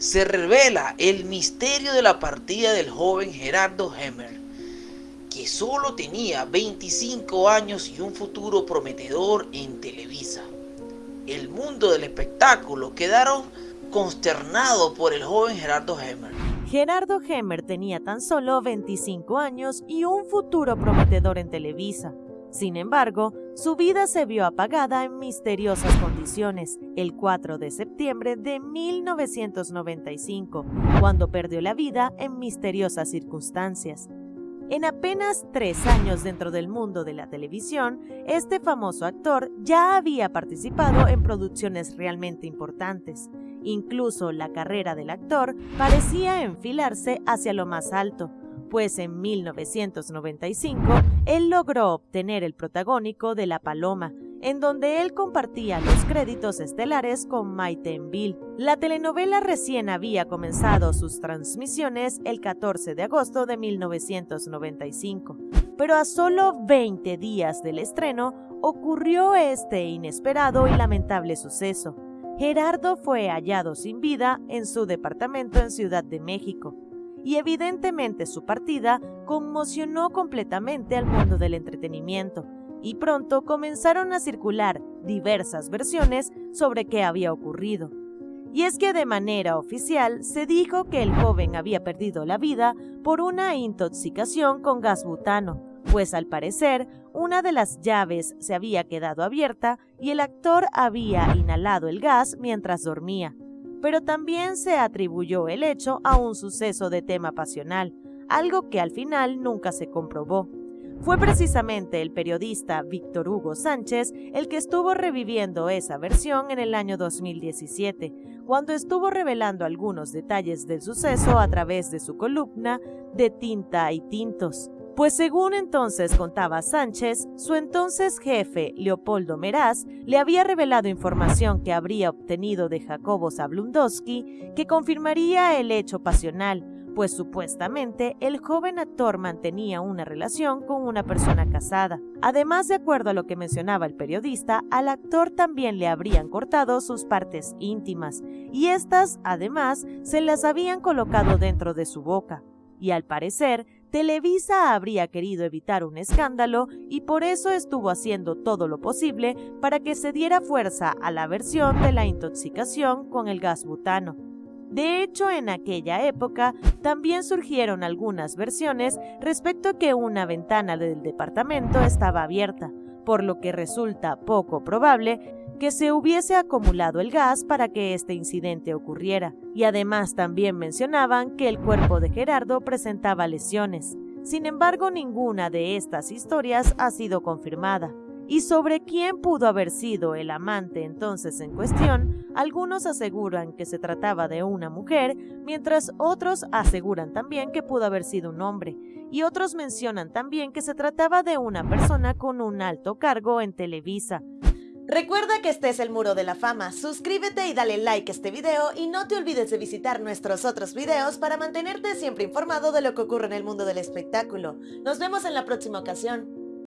se revela el misterio de la partida del joven Gerardo Hemmer, que solo tenía 25 años y un futuro prometedor en Televisa. El mundo del espectáculo quedaron consternado por el joven Gerardo Hemmer. Gerardo Hemmer tenía tan solo 25 años y un futuro prometedor en Televisa. Sin embargo, su vida se vio apagada en misteriosas condiciones el 4 de septiembre de 1995, cuando perdió la vida en misteriosas circunstancias. En apenas tres años dentro del mundo de la televisión, este famoso actor ya había participado en producciones realmente importantes. Incluso la carrera del actor parecía enfilarse hacia lo más alto, pues en 1995 él logró obtener el protagónico de La Paloma, en donde él compartía los créditos estelares con Maite Enville. La telenovela recién había comenzado sus transmisiones el 14 de agosto de 1995, pero a solo 20 días del estreno ocurrió este inesperado y lamentable suceso. Gerardo fue hallado sin vida en su departamento en Ciudad de México y evidentemente su partida conmocionó completamente al mundo del entretenimiento y pronto comenzaron a circular diversas versiones sobre qué había ocurrido. Y es que de manera oficial se dijo que el joven había perdido la vida por una intoxicación con gas butano, pues al parecer una de las llaves se había quedado abierta y el actor había inhalado el gas mientras dormía pero también se atribuyó el hecho a un suceso de tema pasional, algo que al final nunca se comprobó. Fue precisamente el periodista Víctor Hugo Sánchez el que estuvo reviviendo esa versión en el año 2017, cuando estuvo revelando algunos detalles del suceso a través de su columna de Tinta y Tintos. Pues según entonces contaba Sánchez, su entonces jefe, Leopoldo Meraz, le había revelado información que habría obtenido de Jacobo Zablundowski que confirmaría el hecho pasional, pues supuestamente el joven actor mantenía una relación con una persona casada. Además, de acuerdo a lo que mencionaba el periodista, al actor también le habrían cortado sus partes íntimas, y estas, además, se las habían colocado dentro de su boca. Y al parecer, Televisa habría querido evitar un escándalo y por eso estuvo haciendo todo lo posible para que se diera fuerza a la versión de la intoxicación con el gas butano. De hecho, en aquella época también surgieron algunas versiones respecto a que una ventana del departamento estaba abierta, por lo que resulta poco probable que se hubiese acumulado el gas para que este incidente ocurriera, y además también mencionaban que el cuerpo de Gerardo presentaba lesiones. Sin embargo, ninguna de estas historias ha sido confirmada. Y sobre quién pudo haber sido el amante entonces en cuestión, algunos aseguran que se trataba de una mujer, mientras otros aseguran también que pudo haber sido un hombre, y otros mencionan también que se trataba de una persona con un alto cargo en Televisa, Recuerda que este es el Muro de la Fama, suscríbete y dale like a este video y no te olvides de visitar nuestros otros videos para mantenerte siempre informado de lo que ocurre en el mundo del espectáculo. Nos vemos en la próxima ocasión.